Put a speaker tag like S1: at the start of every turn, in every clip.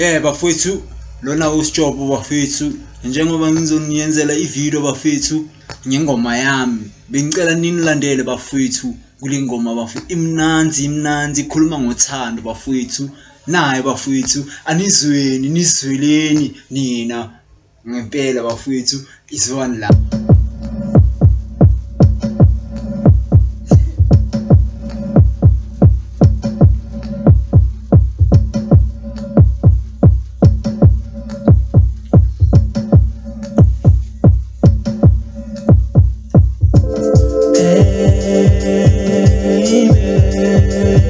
S1: Eh bafowethu lona uSjobo bafethu njengoba ngizoniyenzela ivideo bafethu ngengoma yami. Bengicela ninilandele bafethu kule ngoma bafethu imnanzi imnanzi ikhuluma ngothando bafethu naye bafethu anizweni nizweleni nina ngempela bafethu izwani la
S2: Wewe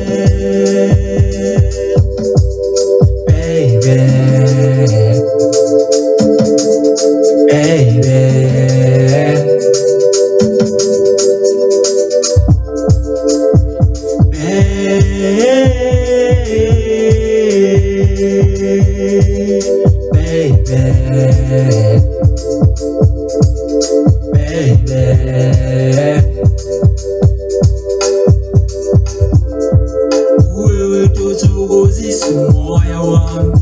S2: tuthokozisa umoya wami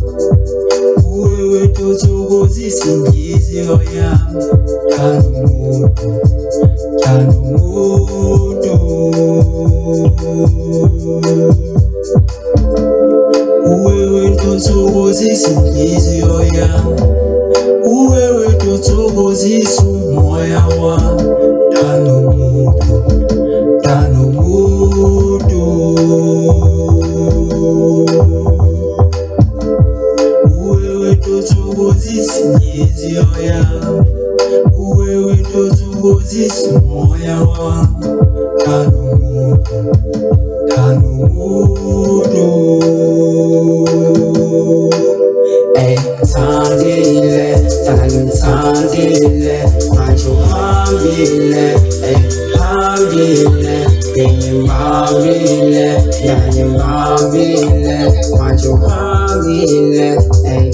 S2: Wewe tuthokozisa inhliziyo yami Thanda umuntu Thanda umuntu Wewe tuthokozisa inhliziyo yami Wewe tuthokozisa umoya wami Thanda umuntu Thanda wewe tothokozisa inhliziyo yami wewe tothokozisa umoya wami thanda umuntu thanda umuntu Ey, thandile, thandile, manje uhambile, ey, hambile, bengimbambile, yangimbambile, manje uhambile, ey,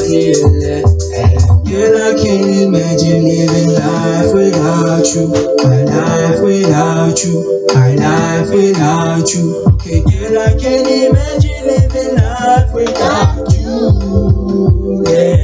S2: I can't imagine living life without you. My life without you. My life without you. Okay, girl, I can't imagine living life without you. Yeah.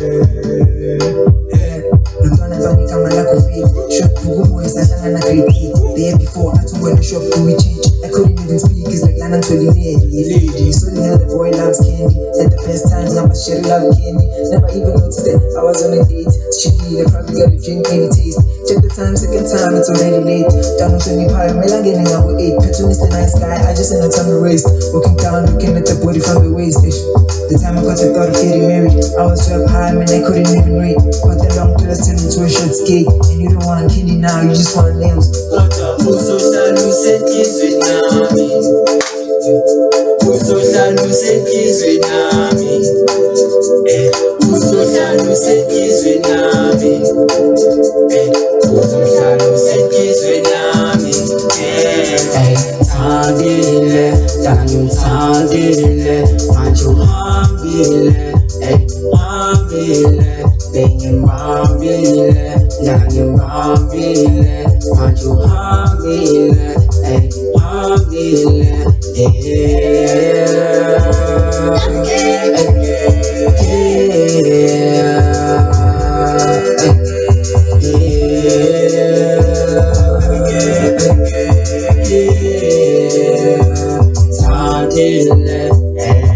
S2: yeah.
S3: Mntwana fani kama lako fake Shop ngumu isahlanga na grade 8 The year before I took the shop to change I couldn't even speak it's like Lana Toli made Lady So they had the boy loves candy The best times now my shit love candy Never even noticed that I was on a date She need probably got a drink maybe taste Check the time second time it's already late Down on 20 pie Mela getting out with 8 Petronist the nice guy I just ain't no time to waste Walking down looking at the body from the waist ish. The time I got the thought of getting married I was so high man I couldn't even read But the long dress turned into a short skate And you don't want candy now you just want nails
S2: Kodwa uzohlala Uzohlala usenhlizweni nami Uzohlala usenhlizweni nami Eh, Thandile, tangithandile Manje uhambile uhambile Bengimbambile, ndangimbambile Manje uhambile alhamdulillah Yeah.